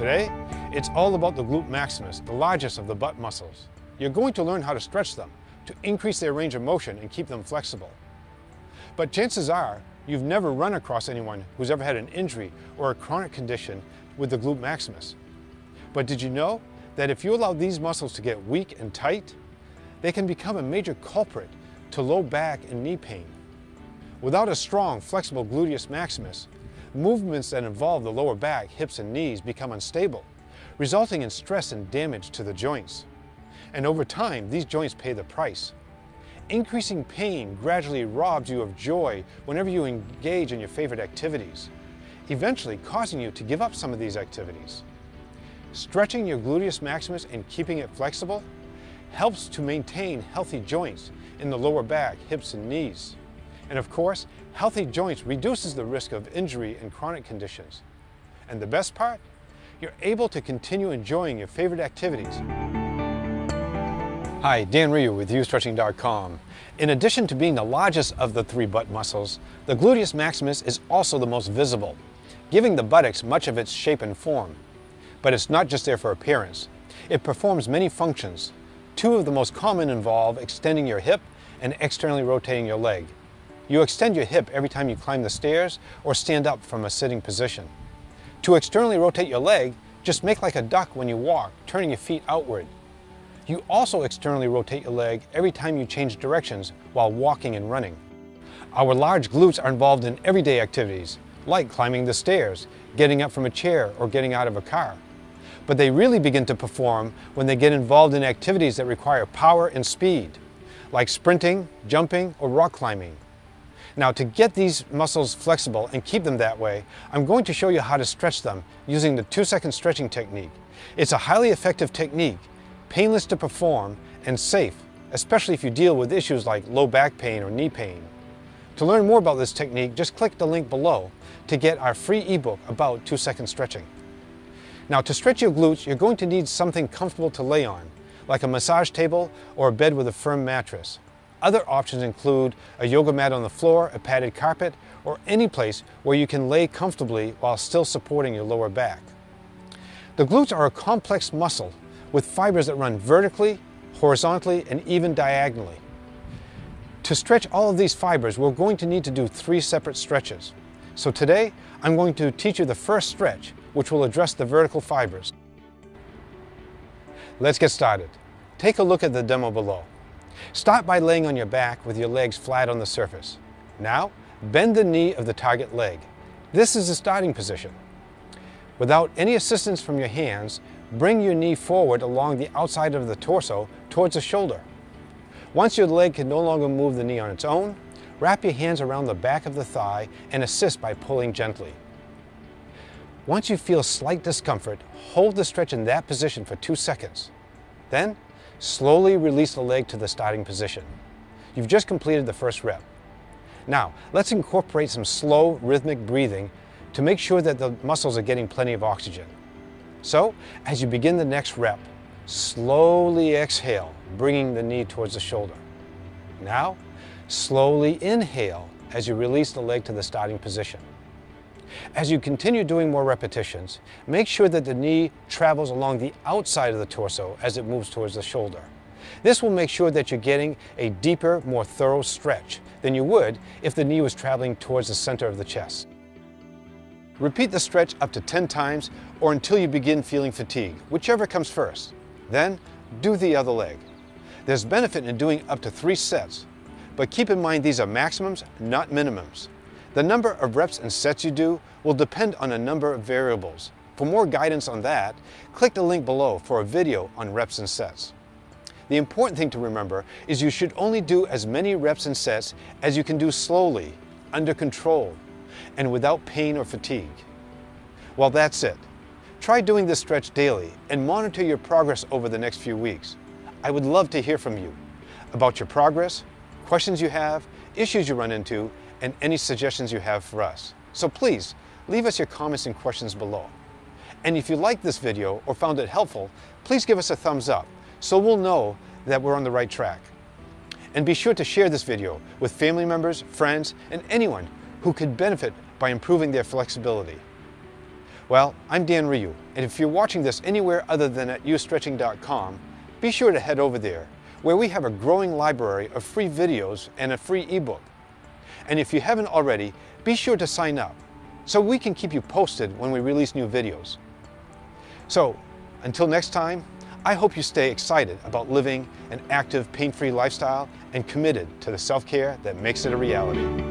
Today, it's all about the gluteus maximus, the largest of the butt muscles. You're going to learn how to stretch them to increase their range of motion and keep them flexible. But chances are, you've never run across anyone who's ever had an injury or a chronic condition with the gluteus maximus. But did you know that if you allow these muscles to get weak and tight, they can become a major culprit to low back and knee pain. Without a strong, flexible gluteus maximus, movements that involve the lower back, hips, and knees become unstable, resulting in stress and damage to the joints. And over time, these joints pay the price. Increasing pain gradually robs you of joy whenever you engage in your favorite activities, eventually causing you to give up some of these activities. Stretching your gluteus maximus and keeping it flexible helps to maintain healthy joints in the lower back, hips, and knees. And of course, healthy joints reduces the risk of injury and chronic conditions. And the best part? You're able to continue enjoying your favorite activities. Hi, Dan Ryu with YouStretching.com. In addition to being the largest of the three butt muscles, the gluteus maximus is also the most visible, giving the buttocks much of its shape and form. But it's not just there for appearance. It performs many functions. Two of the most common involve extending your hip and externally rotating your leg. You extend your hip every time you climb the stairs or stand up from a sitting position. To externally rotate your leg, just make like a duck when you walk, turning your feet outward. You also externally rotate your leg every time you change directions while walking and running. Our large glutes are involved in everyday activities, like climbing the stairs, getting up from a chair, or getting out of a car. But they really begin to perform when they get involved in activities that require power and speed, like sprinting, jumping, or rock climbing. Now to get these muscles flexible and keep them that way, I'm going to show you how to stretch them using the two second stretching technique. It's a highly effective technique, painless to perform, and safe, especially if you deal with issues like low back pain or knee pain. To learn more about this technique, just click the link below to get our free ebook about two second stretching. Now to stretch your glutes, you're going to need something comfortable to lay on, like a massage table or a bed with a firm mattress. Other options include a yoga mat on the floor, a padded carpet, or any place where you can lay comfortably while still supporting your lower back. The glutes are a complex muscle with fibers that run vertically, horizontally, and even diagonally. To stretch all of these fibers, we're going to need to do three separate stretches. So today, I'm going to teach you the first stretch, which will address the vertical fibers. Let's get started. Take a look at the demo below. Start by laying on your back with your legs flat on the surface. Now, bend the knee of the target leg. This is the starting position. Without any assistance from your hands, bring your knee forward along the outside of the torso towards the shoulder. Once your leg can no longer move the knee on its own, wrap your hands around the back of the thigh and assist by pulling gently. Once you feel slight discomfort, hold the stretch in that position for two seconds. Then, Slowly release the leg to the starting position. You've just completed the first rep. Now, let's incorporate some slow, rhythmic breathing to make sure that the muscles are getting plenty of oxygen. So, as you begin the next rep, slowly exhale, bringing the knee towards the shoulder. Now, slowly inhale as you release the leg to the starting position. As you continue doing more repetitions, make sure that the knee travels along the outside of the torso as it moves towards the shoulder. This will make sure that you're getting a deeper, more thorough stretch than you would if the knee was traveling towards the center of the chest. Repeat the stretch up to 10 times or until you begin feeling fatigue, whichever comes first. Then, do the other leg. There's benefit in doing up to three sets, but keep in mind these are maximums, not minimums. The number of reps and sets you do will depend on a number of variables. For more guidance on that, click the link below for a video on reps and sets. The important thing to remember is you should only do as many reps and sets as you can do slowly, under control, and without pain or fatigue. Well, that's it. Try doing this stretch daily and monitor your progress over the next few weeks. I would love to hear from you about your progress, questions you have, issues you run into, and any suggestions you have for us. So please, leave us your comments and questions below. And if you liked this video or found it helpful, please give us a thumbs up so we'll know that we're on the right track. And be sure to share this video with family members, friends, and anyone who could benefit by improving their flexibility. Well, I'm Dan Ryu, and if you're watching this anywhere other than at youstretching.com, be sure to head over there, where we have a growing library of free videos and a free ebook. And if you haven't already, be sure to sign up, so we can keep you posted when we release new videos. So, until next time, I hope you stay excited about living an active, pain-free lifestyle and committed to the self-care that makes it a reality.